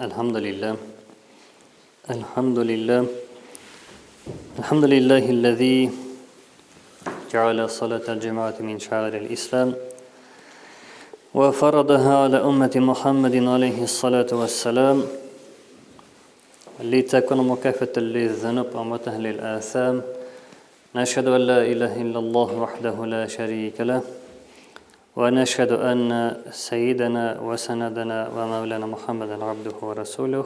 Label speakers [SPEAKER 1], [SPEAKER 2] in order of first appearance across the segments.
[SPEAKER 1] الحمد لله. الحمد لله. الحمد لله الذي جعل صلاة الجماعة من شعائر الإسلام وفرضها على أمة محمد عليه الصلاة والسلام لتكون مكافة للذنوب ومته للآثام. نشهد أن لا إله إلا الله وحده لا شريك له. ونشهد أن سيدنا وسندنا ومولانا محمدا عبده ورسوله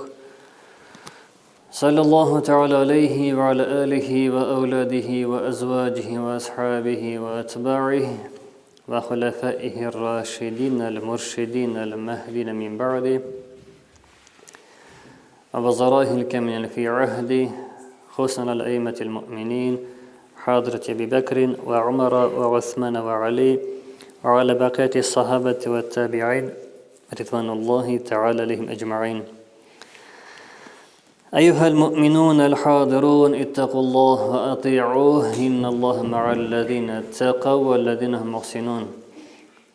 [SPEAKER 1] صلى الله تعالى عليه وعلى آله وأولاده وأزواجه وأصحابه وأتباعه وخلفائه الراشدين المرشدين المهدين من بعده ووزرائه الكاملين في عهده خصوصا الأئمة المؤمنين حضرة أبي بكر وعمر وعثمان وعلي وعلى بقية الصحابة والتابعين رضوان الله تعالى لهم أجمعين. أيها المؤمنون الحاضرون اتقوا الله وأطيعوه إن الله مع الذين اتقوا والذين هم محسنون.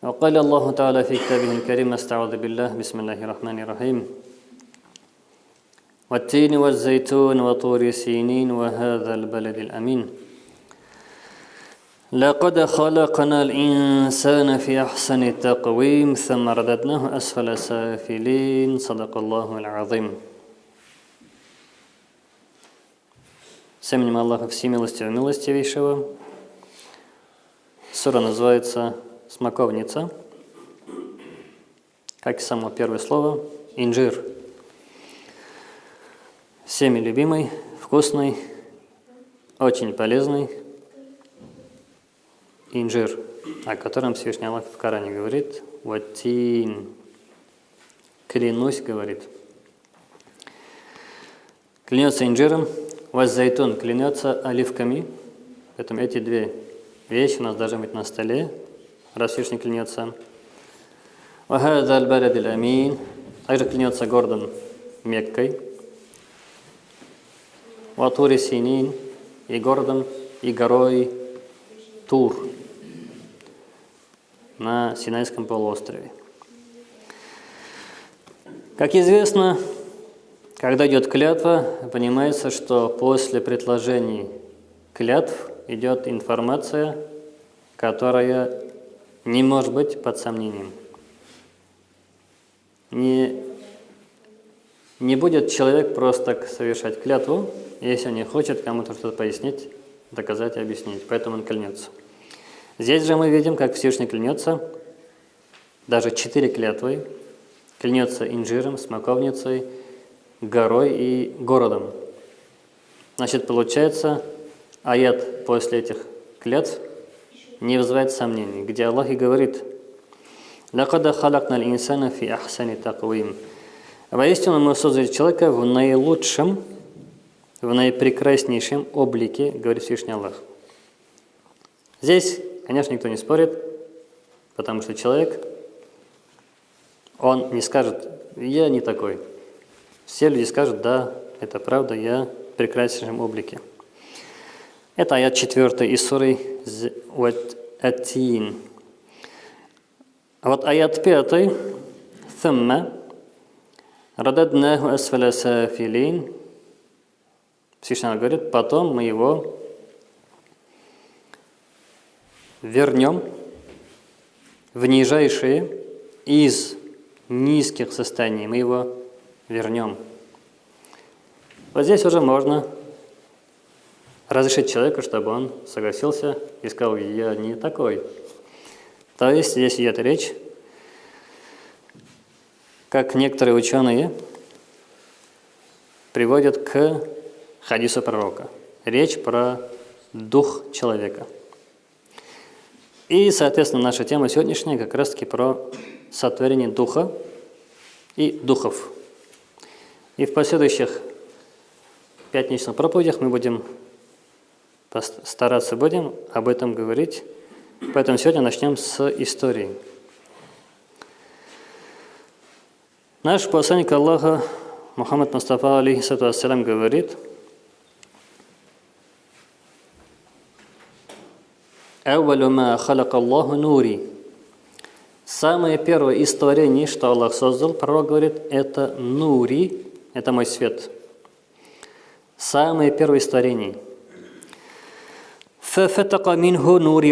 [SPEAKER 1] وقال الله تعالى في كتابه الكريم أستعوذ بالله بسم الله الرحمن الرحيم. والتين والزيتون وطور سينين وهذا البلد الأمين. لقد خلقنا الإنسان في أحسن تقويم ثم رددناه أسفل سافلين صدق الله العظيم С именем Аллаха Всемилостивого Милостивейшего. Сура называется «Смоковница», как и само первое слово «инжир». Всеми любимый, вкусный, очень полезный инжир, о котором Всевышний Аллах в Коране говорит «Ватин». Клянусь, говорит. Клянется инжиром, Ваззайтун клянется оливками. Поэтому эти две вещи у нас должны быть на столе, раз Всевышний клянется. Вахада аль амин. Также клянется городом Меккой. Ватури Синин и городом и горой Тур на Синайском полуострове. Как известно, когда идет клятва, понимается, что после предложений клятв идет информация, которая не может быть под сомнением. Не, не будет человек просто совершать клятву, если он не хочет кому-то что-то пояснить, доказать и объяснить. Поэтому он клянется. Здесь же мы видим, как Всевышний клянется, даже четыре клятвы, клянется инжиром, смоковницей, горой и городом. Значит, получается, аят после этих клятв не вызывает сомнений, где Аллах и говорит «Лакада халакна инсана фи ахсани таквим». Воистину мы создали человека в наилучшем, в наипрекраснейшем облике, говорит Всевышний Аллах. Здесь, конечно, никто не спорит, потому что человек, он не скажет «я не такой», все люди скажут, да, это правда, я в прекраснейшем облике. Это аят 4 из суры Атин. А вот аят 5 «Thumma рададнаху асфаля сафилин» Всевышний говорит, потом мы его вернем в нижайшие из низких состояний. Мы его вернем. Вот здесь уже можно разрешить человеку, чтобы он согласился и сказал, я не такой. То есть здесь идет речь, как некоторые ученые приводят к хадису пророка. Речь про дух человека. И, соответственно, наша тема сегодняшняя как раз-таки про сотворение духа и духов. И в последующих пятничных проповедях мы будем стараться будем об этом говорить. Поэтому сегодня начнем с истории. Наш посланник Аллаха Мухаммад Мустафа алейхиссату говорит, «Әуәлу ма халака Аллаху нури». Самое первое из творений, что Аллах создал, пророк говорит, это нури, это мой свет. Самое первое из творений. ففتق منه نور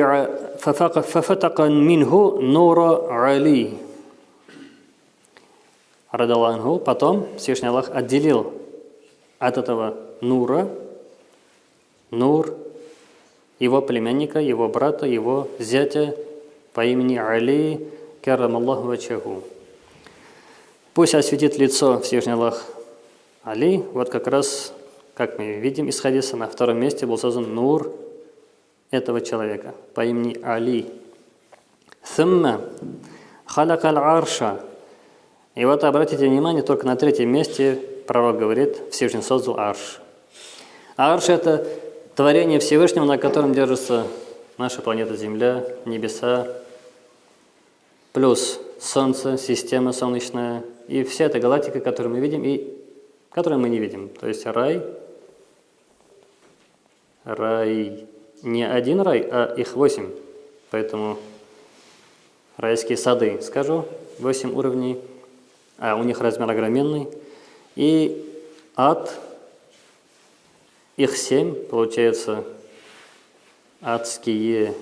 [SPEAKER 1] ففتق منه نور علي Радаланху, потом Всевышний Аллах отделил от этого Нура, Нур, его племянника, его брата, его зятя по имени Али, карам Аллаху вачаху. Пусть осветит лицо Всевышний Аллах Али, вот как раз, как мы видим из хадиса, на втором месте был создан Нур этого человека по имени Али. Сумма халакал арша. И вот обратите внимание, только на третьем месте пророк говорит, Всевышний создал арш. Арш – это творение Всевышнего, на котором держится наша планета Земля, небеса, плюс Солнце, система солнечная и вся эта галактика, которую мы видим и которую мы не видим. То есть рай, рай, не один рай, а их восемь. Поэтому райские сады, скажу, восемь уровней, а у них размер огроменный. И ад – их семь, получается, адские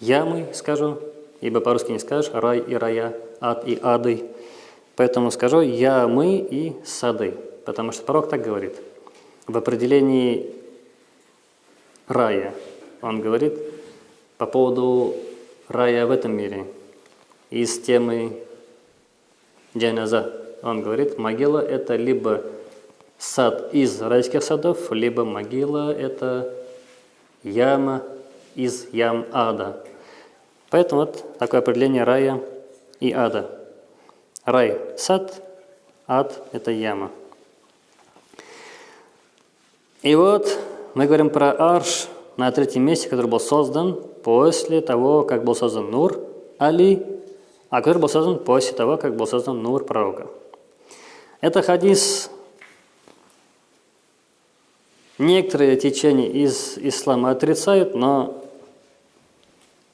[SPEAKER 1] ямы, скажу, ибо по-русски не скажешь, рай и рая, ад и ады. Поэтому скажу ямы и сады, потому что пророк так говорит. В определении рая он говорит по поводу рая в этом мире. Из темы джаназа он говорит, могила – это либо сад из райских садов, либо могила – это яма из ям ада. Поэтому вот такое определение рая и ада. Рай – сад, ад – это яма. И вот мы говорим про арш на третьем месте, который был создан после того, как был создан Нур Али, а который был создан после того, как был создан Нур пророка. Это хадис Некоторые течения из ислама отрицают, но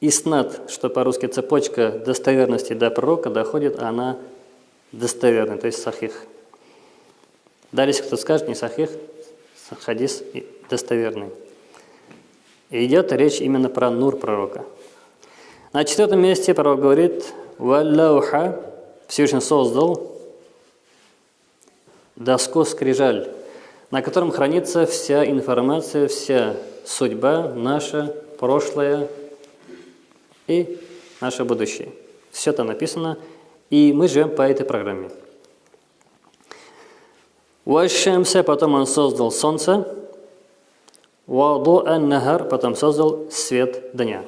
[SPEAKER 1] иснат, что по-русски цепочка достоверности до пророка, доходит, она достоверная, то есть сахих. Далее, кто скажет, не сахих, хадис достоверный. И идет речь именно про нур пророка. На четвертом месте пророк говорит, «Валлауха» Всевышний создал доску скрижаль на котором хранится вся информация, вся судьба наша, прошлое и наше будущее. Все это написано, и мы живем по этой программе. Ващемся, потом он создал солнце, Ваду нагар потом создал свет дня.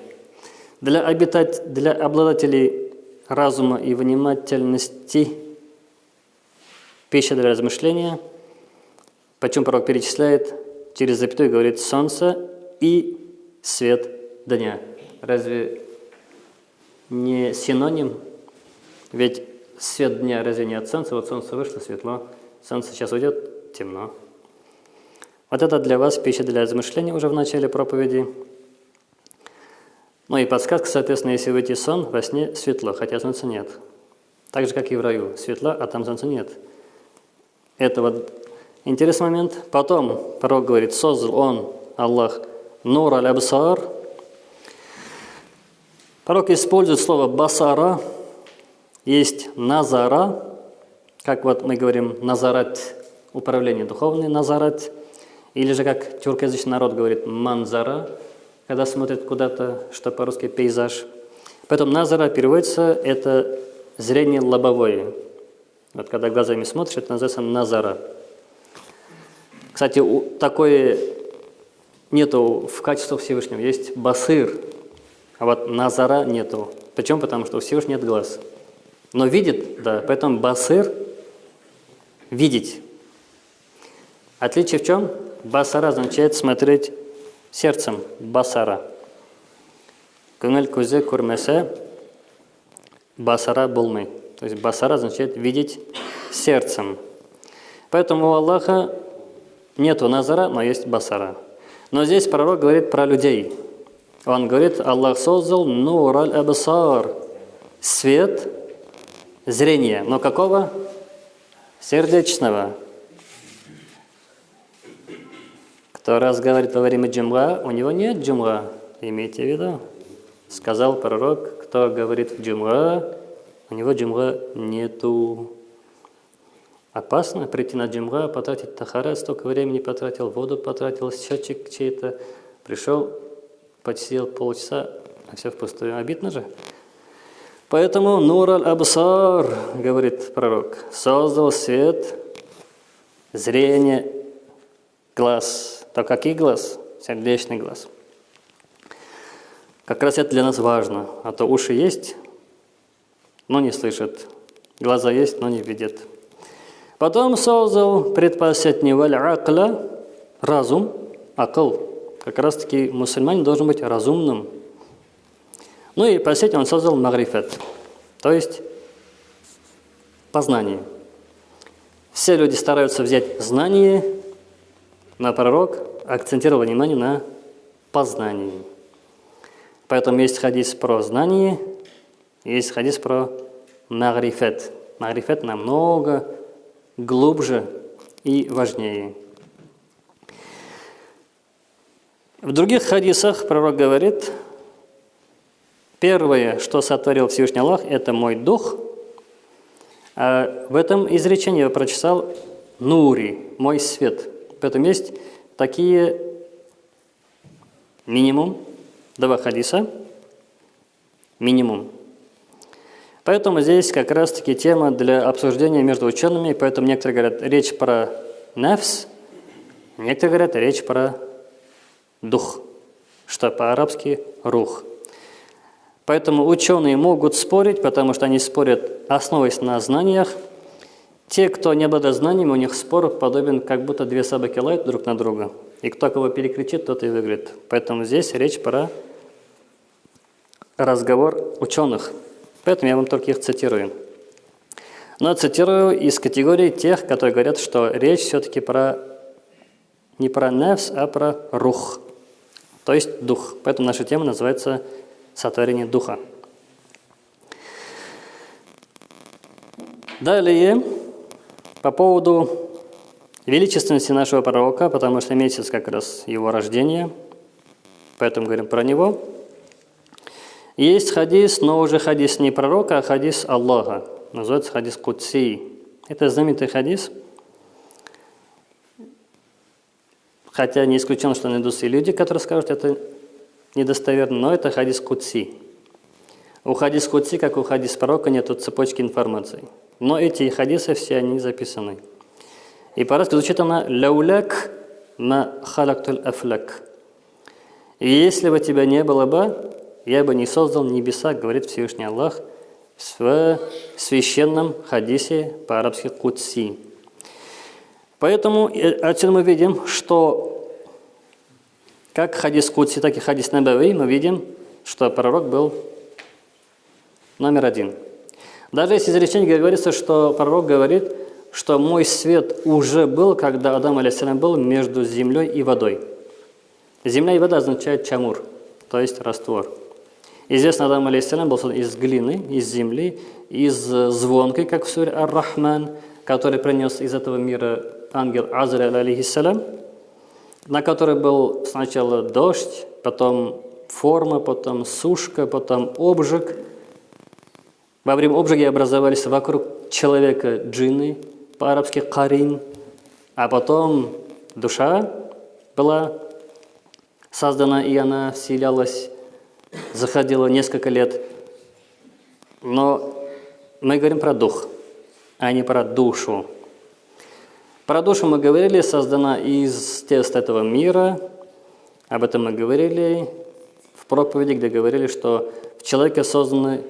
[SPEAKER 1] Для, обитать, для обладателей разума и внимательности пища для размышления – Почему пророк перечисляет через запятую, говорит солнце и свет дня. Разве не синоним? Ведь свет дня разве не от солнца? Вот солнце вышло, светло. Солнце сейчас уйдет, темно. Вот это для вас пища для размышления уже в начале проповеди. Ну и подсказка, соответственно, если выйти сон, во сне светло, хотя солнца нет. Так же, как и в раю. Светло, а там солнца нет. Это вот Интересный момент. Потом пророк говорит, создал он, Аллах, нур аль-абсар. Пророк использует слово басара, есть назара, как вот мы говорим назарат, управление духовное, назарат, или же как тюркоязычный народ говорит манзара, когда смотрит куда-то, что по-русски пейзаж. Поэтому назара переводится, это зрение лобовое. Вот когда глазами смотришь, это называется назара. Кстати, такое нету в качестве Всевышнего. Есть басыр, а вот назара нету. Почему? Потому что у Всевышнего нет глаз. Но видит, да, поэтому басыр – видеть. Отличие в чем? Басара означает смотреть сердцем, басара. Күңел көзе көрмесе, басара болмай. То есть басара означает видеть сердцем. Поэтому у Аллаха Нету назара, но есть басара. Но здесь пророк говорит про людей. Он говорит, Аллах создал нур аль-абсар, свет зрения. Но какого? Сердечного. Кто раз говорит во время джумра, у него нет джумра. Имейте в виду. Сказал пророк, кто говорит в джумра, у него джумра нету. Опасно прийти на джумра, потратить тахара, столько времени потратил, воду потратил, счетчик чей-то. Пришел, посидел полчаса, а все впустую. Обидно же. Поэтому Нур аль-Абсар, говорит пророк, создал свет, зрение, глаз. То какой глаз? Сердечный глаз. Как раз это для нас важно. А то уши есть, но не слышат. Глаза есть, но не видят. Потом создал предпоследний валь акла, разум, акл. Как раз таки мусульманин должен быть разумным. Ну и последний он создал магрифет, то есть познание. Все люди стараются взять знание, на пророк акцентировал внимание на познании. Поэтому есть хадис про знание, есть хадис про магрифет. Магрифет намного глубже и важнее. В других хадисах пророк говорит, первое, что сотворил Всевышний Аллах, это мой дух. А в этом изречении я прочитал «нури», «мой свет». Поэтому есть такие минимум два хадиса, минимум, Поэтому здесь как раз-таки тема для обсуждения между учеными, поэтому некоторые говорят речь про нефс, некоторые говорят речь про дух, что по-арабски рух. Поэтому ученые могут спорить, потому что они спорят, основываясь на знаниях. Те, кто не обладает знаниями, у них спор подобен, как будто две собаки лают друг на друга. И кто кого перекричит, тот и выиграет. Поэтому здесь речь про разговор ученых. Поэтому я вам только их цитирую. Но цитирую из категории тех, которые говорят, что речь все-таки про не про нефс, а про рух, то есть дух. Поэтому наша тема называется «Сотворение духа». Далее, по поводу величественности нашего пророка, потому что месяц как раз его рождения, поэтому говорим про него – есть хадис, но уже хадис не пророка, а хадис Аллаха. Называется хадис Кутси. Это знаменитый хадис. Хотя не исключено, что найдутся и люди, которые скажут, это недостоверно, но это хадис Кутси. У хадис Кутси, как у хадис пророка, нет цепочки информации. Но эти хадисы все они записаны. И по-русски звучит она «Ляуляк на халактуль афляк». Если бы тебя не было бы, я бы не создал небеса, говорит Всевышний Аллах в священном хадисе по-арабски Кутси. Поэтому э, отсюда мы видим, что как хадис Кутси, так и хадис Набави, мы видим, что пророк был номер один. Даже если изречение говорится, что пророк говорит, что мой свет уже был, когда Адам алейсалям был между землей и водой. Земля и вода означает чамур, то есть раствор. Известно, Адам алейхиссалям был из глины, из земли, из звонкой, как в суре Ар-Рахман, который принес из этого мира ангел Азраиль алейхиссалям, на которой был сначала дождь, потом форма, потом сушка, потом обжиг. Во время обжига образовались вокруг человека джинны, по-арабски карин, а потом душа была создана, и она вселялась заходило несколько лет. Но мы говорим про дух, а не про душу. Про душу мы говорили, создана из тест этого мира. Об этом мы говорили в проповеди, где говорили, что в человеке созданы,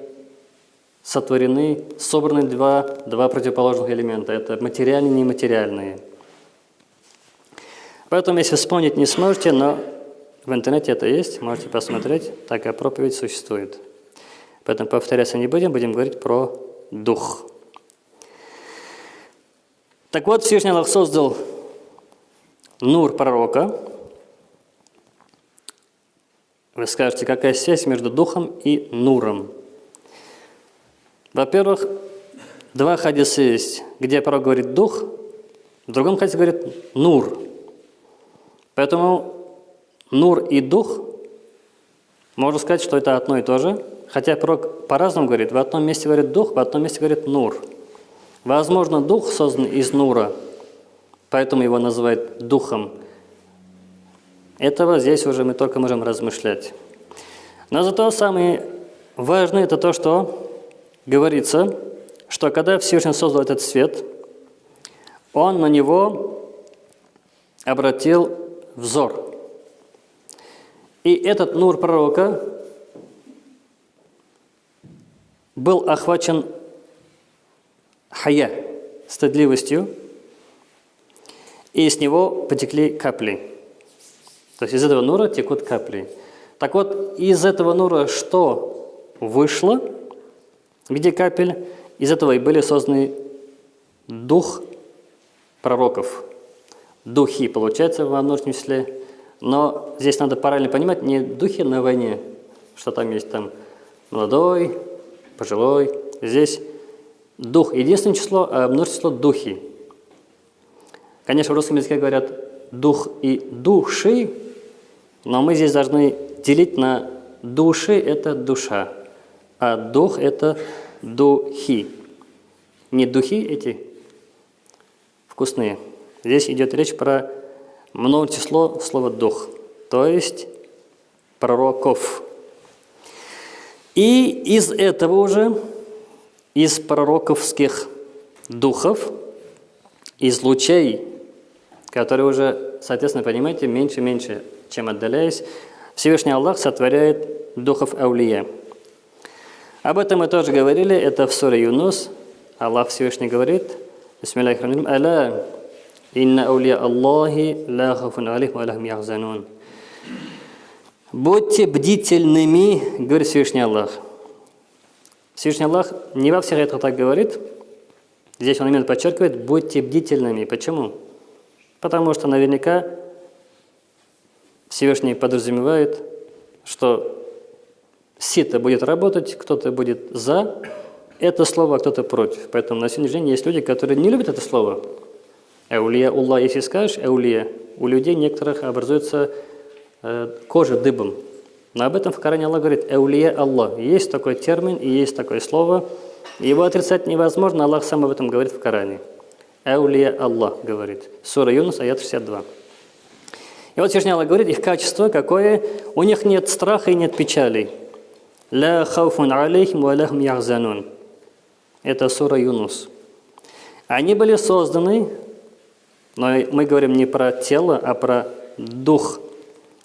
[SPEAKER 1] сотворены, собраны два, два противоположных элемента. Это материальные и нематериальные. Поэтому, если вспомнить не сможете, но в интернете это есть, можете посмотреть, такая проповедь существует. Поэтому повторяться не будем, будем говорить про дух. Так вот, Всевышний Аллах создал нур пророка. Вы скажете, какая связь между духом и нуром? Во-первых, два хадиса есть, где пророк говорит «дух», в другом хадисе говорит «нур». Поэтому «нур» и «дух» можно сказать, что это одно и то же, хотя пророк по-разному говорит. В одном месте говорит «дух», в одном месте говорит «нур». Возможно, дух создан из «нура», поэтому его называют «духом». Этого здесь уже мы только можем размышлять. Но зато самое важное – это то, что говорится, что когда Всевышний создал этот свет, он на него обратил взор. И этот нур пророка был охвачен хая, стыдливостью, и с него потекли капли. То есть из этого нура текут капли. Так вот, из этого нура что вышло – в виде капель. Из этого и были созданы дух пророков. Духи, получается, во множественном числе. Но здесь надо параллельно понимать, не духи на войне, что там есть там молодой, пожилой. Здесь дух – единственное число, а множество число – духи. Конечно, в русском языке говорят дух и души, но мы здесь должны делить на души – это душа, а дух – это духи. Не духи эти вкусные. Здесь идет речь про много число слова «дух», то есть пророков. И из этого уже, из пророковских духов, из лучей, которые уже, соответственно, понимаете, меньше-меньше, чем отдаляясь, Всевышний Аллах сотворяет духов Аулия – об этом мы тоже говорили, это в суре Юнус. Аллах Всевышний говорит, Бисмиллахиррахманиррахим, «Аля инна аулия Аллахи ла хафун алих ва яхзанун». Будьте бдительными, говорит Всевышний Аллах. Всевышний Аллах не во всех аятах так говорит. Здесь он именно подчеркивает, будьте бдительными. Почему? Потому что наверняка Всевышний подразумевает, что сито будет работать, кто-то будет за это слово, а кто-то против. Поэтому на сегодняшний день есть люди, которые не любят это слово. Эулия Улла, если скажешь эулия, у людей некоторых образуется э, кожа дыбом. Но об этом в Коране Аллах говорит эулия Аллах. Есть такой термин и есть такое слово. Его отрицать невозможно, Аллах сам об этом говорит в Коране. Эулия Аллах говорит. Сура Юнус, аят 62. И вот Всевышний Аллах говорит, их качество какое? У них нет страха и нет печалей. Ла хауфун алейхим ва яхзанун. Это сура Юнус. Они были созданы, но мы говорим не про тело, а про дух.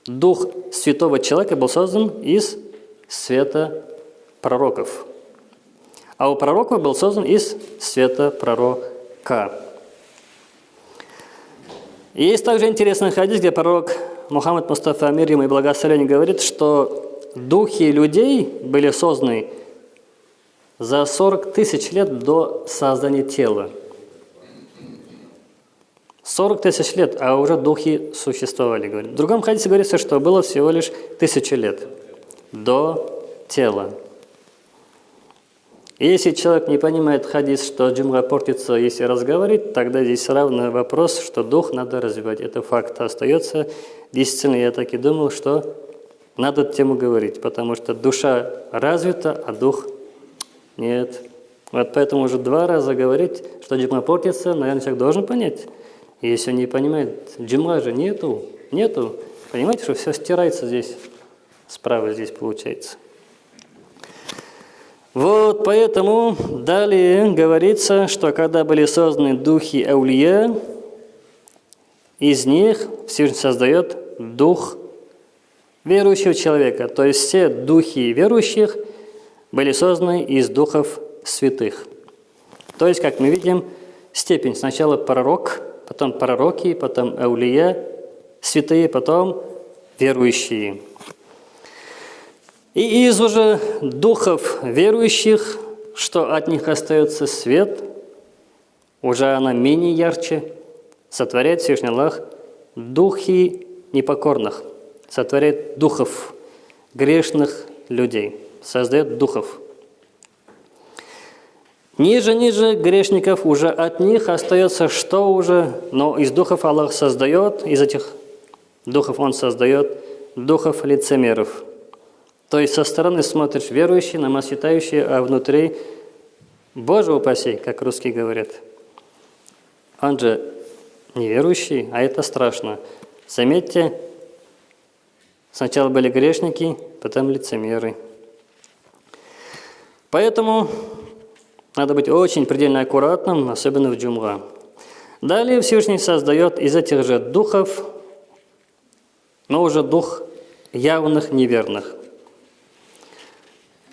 [SPEAKER 1] Дух святого человека был создан из света пророков. А у пророков был создан из света пророка. есть также интересный хадис, где пророк Мухаммад Мустафа Амир ему и благословение говорит, что духи людей были созданы за 40 тысяч лет до создания тела. 40 тысяч лет, а уже духи существовали. Говорит. В другом хадисе говорится, что было всего лишь тысячи лет до тела. И если человек не понимает хадис, что джумга портится, если разговаривать, тогда здесь равный вопрос, что дух надо развивать. Это факт остается. Действительно, я так и думал, что надо тему говорить, потому что душа развита, а дух нет. Вот поэтому уже два раза говорить, что джима портится, наверное, человек должен понять. Если не понимает, джима же нету, нету. Понимаете, что все стирается здесь, справа здесь получается. Вот поэтому далее говорится, что когда были созданы духи Аулия, из них Всевышний создает дух верующего человека. То есть все духи верующих были созданы из духов святых. То есть, как мы видим, степень сначала пророк, потом пророки, потом аулия, святые, потом верующие. И из уже духов верующих, что от них остается свет, уже она менее ярче, сотворяет Всевышний Аллах духи непокорных – сотворяет духов, грешных людей, создает духов. Ниже-ниже грешников уже от них остается что уже? Но из духов Аллах создает, из этих духов Он создает духов лицемеров. То есть со стороны смотришь верующий, намаз читающий, а внутри, Боже упаси, как русские говорят. Он же неверующий, а это страшно. Заметьте, сначала были грешники, потом лицемеры. Поэтому надо быть очень предельно аккуратным, особенно в джумга. Далее Всевышний создает из этих же духов, но уже дух явных неверных.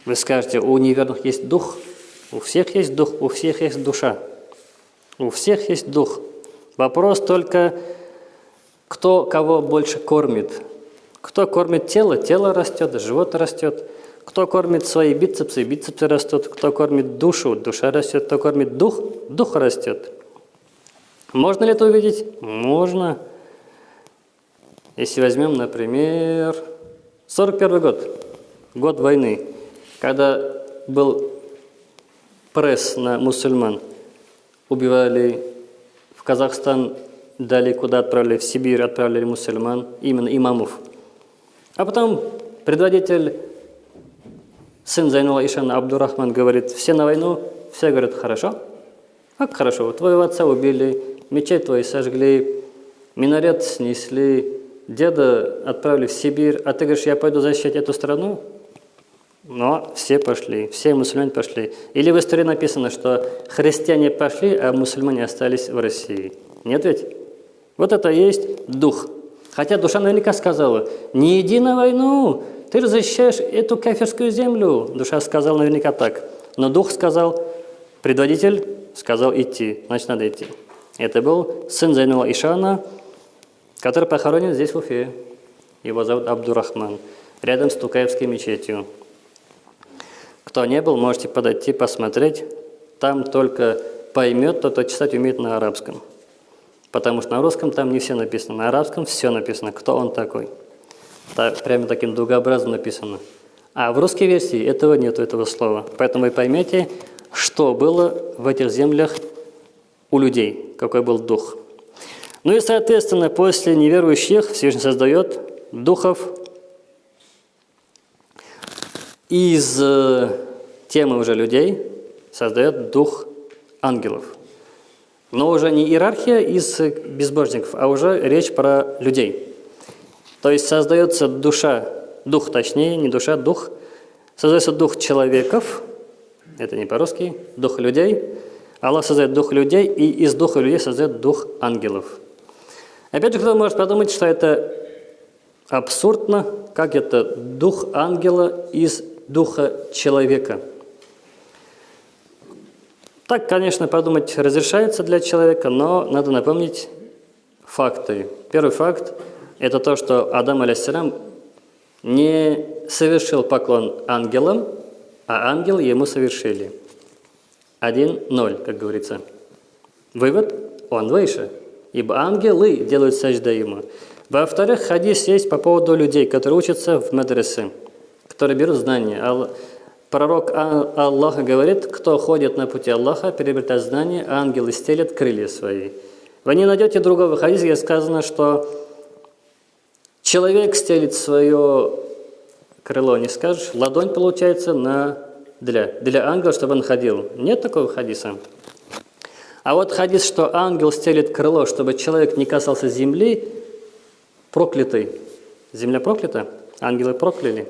[SPEAKER 1] Вы скажете, у неверных есть дух? У всех есть дух, у всех есть душа. У всех есть дух. Вопрос только, кто кого больше кормит. Кто кормит тело, тело растет, живот растет. Кто кормит свои бицепсы, бицепсы растут. Кто кормит душу, душа растет. Кто кормит дух, дух растет. Можно ли это увидеть? Можно. Если возьмем, например, 41 год, год войны, когда был пресс на мусульман, убивали в Казахстан, дали куда отправили, в Сибирь отправили мусульман, именно имамов. А потом предводитель Сын Зайнула Ишана Абдурахман говорит, все на войну, все говорят, хорошо. Как хорошо, твоего отца убили, мечеть твою сожгли, минарет снесли, деда отправили в Сибирь, а ты говоришь, я пойду защищать эту страну? Но все пошли, все мусульмане пошли. Или в истории написано, что христиане пошли, а мусульмане остались в России. Нет ведь? Вот это и есть дух. Хотя душа наверняка сказала, не иди на войну, ты защищаешь эту кафирскую землю. Душа сказала наверняка так. Но дух сказал, предводитель сказал идти, значит надо идти. Это был сын Зайнула Ишана, который похоронен здесь в Уфе. Его зовут Абдурахман, рядом с Тукаевской мечетью. Кто не был, можете подойти, посмотреть. Там только поймет тот, кто читать умеет на арабском. Потому что на русском там не все написано, на арабском все написано, кто он такой. Так, прямо таким дугообразно написано. А в русской версии этого нет, этого слова. Поэтому вы поймете, что было в этих землях у людей, какой был дух. Ну и, соответственно, после неверующих Всевышний создает духов из э, темы уже людей, создает дух ангелов. Но уже не иерархия из безбожников, а уже речь про людей – то есть создается душа, дух точнее, не душа, дух. Создается дух человеков, это не по-русски, дух людей. Аллах создает дух людей, и из духа людей создает дух ангелов. Опять же, кто может подумать, что это абсурдно, как это дух ангела из духа человека. Так, конечно, подумать разрешается для человека, но надо напомнить факты. Первый факт – это то, что Адам, алейсалям, не совершил поклон ангелам, а ангел ему совершили. Один-ноль, как говорится. Вывод – он выше, ибо ангелы делают сажда ему. Во-вторых, хадис есть по поводу людей, которые учатся в мадресе, которые берут знания. Пророк Аллаха говорит, кто ходит на пути Аллаха, приобретает знания, ангелы стелят крылья свои. Вы не найдете другого хадиса, где сказано, что Человек стелит свое крыло, не скажешь, ладонь получается на для, для ангела, чтобы он ходил. Нет такого хадиса. А вот хадис, что ангел стелит крыло, чтобы человек не касался земли, проклятый. Земля проклята, ангелы прокляли.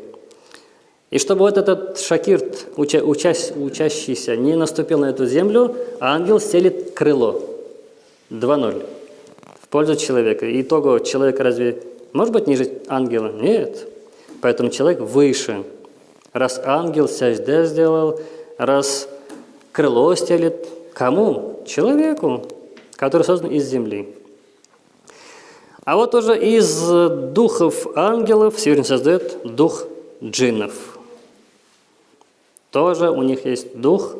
[SPEAKER 1] И чтобы вот этот шакирт, уча, учась, учащийся, не наступил на эту землю, ангел стелит крыло. 2-0. В пользу человека. Итого человек разве может быть ниже ангела? Нет. Поэтому человек выше. Раз ангел сяжде сделал, раз крыло стелит, кому? Человеку, который создан из земли. А вот уже из духов ангелов Всевышний создает дух джиннов. Тоже у них есть дух,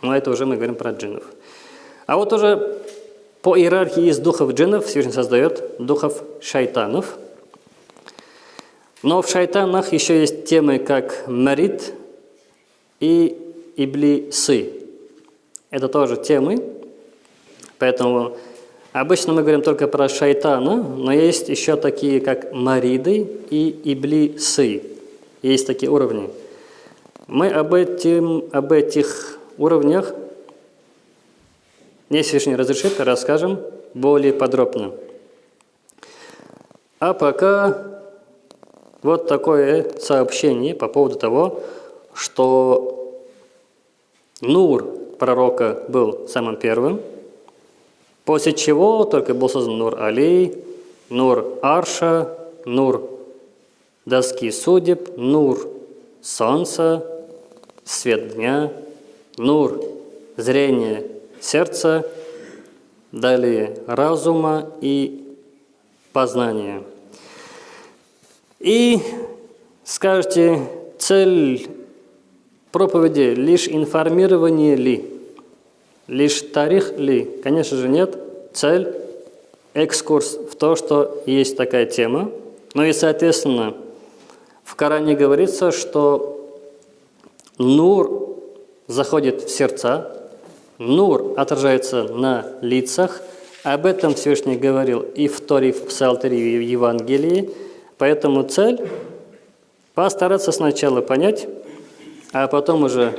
[SPEAKER 1] но это уже мы говорим про джиннов. А вот уже по иерархии из духов джиннов Всевышний создает духов шайтанов. Но в шайтанах еще есть темы, как марит и иблисы. Это тоже темы, поэтому обычно мы говорим только про шайтана, но есть еще такие, как мариды и иблисы. Есть такие уровни. Мы об, этим, об этих уровнях, если Всевышний разрешит, расскажем более подробно. А пока вот такое сообщение по поводу того, что Нур пророка был самым первым, после чего только был создан Нур Али, Нур Арша, Нур доски судеб, Нур солнца, свет дня, Нур зрение сердца, далее разума и познания. И скажете, цель проповеди лишь информирование ли? Лишь тарих ли? Конечно же нет. Цель – экскурс в то, что есть такая тема. Ну и, соответственно, в Коране говорится, что нур заходит в сердца, Нур отражается на лицах. Об этом Всевышний говорил и в Торе, и в Псалтере, и в Евангелии. Поэтому цель – постараться сначала понять, а потом уже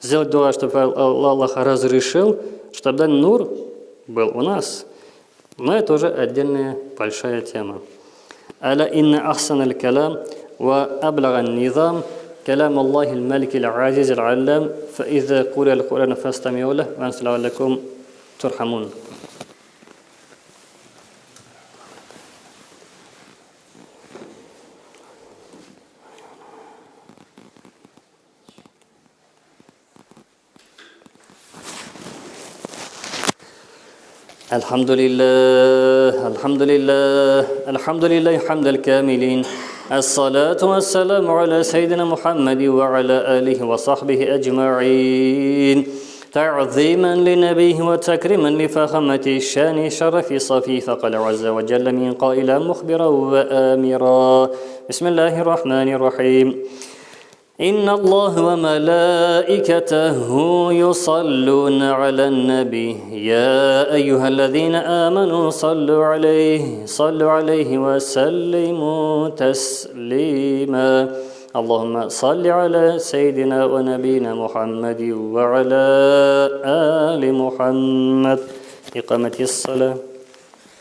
[SPEAKER 1] сделать дуа, чтобы Аллах разрешил, чтобы данный нур был у нас. Но это уже отдельная большая тема. «Аля инна ахсан аль-калам ва аблага низам» كلام الله الملك العزيز العلام فإذا قرئ القرآن فاستمعوا له وأنصتوا لعلكم ترحمون. الحمد لله الحمد لله الحمد لله حمد الكاملين. الصلاة والسلام على سيدنا محمد وعلى آله وصحبه أجمعين. تعظيما لنبيه وتكريما لفخامة الشان شرف صفي فقال عز وجل من قائلا مخبرا وآمرا. بسم الله الرحمن الرحيم. إن الله وملائكته يصلون على النبي. يا أيها الذين آمنوا صلوا عليه صلوا عليه وسلموا تسليما. اللهم صل على سيدنا ونبينا محمد وعلى آل محمد. إقامة الصلاة.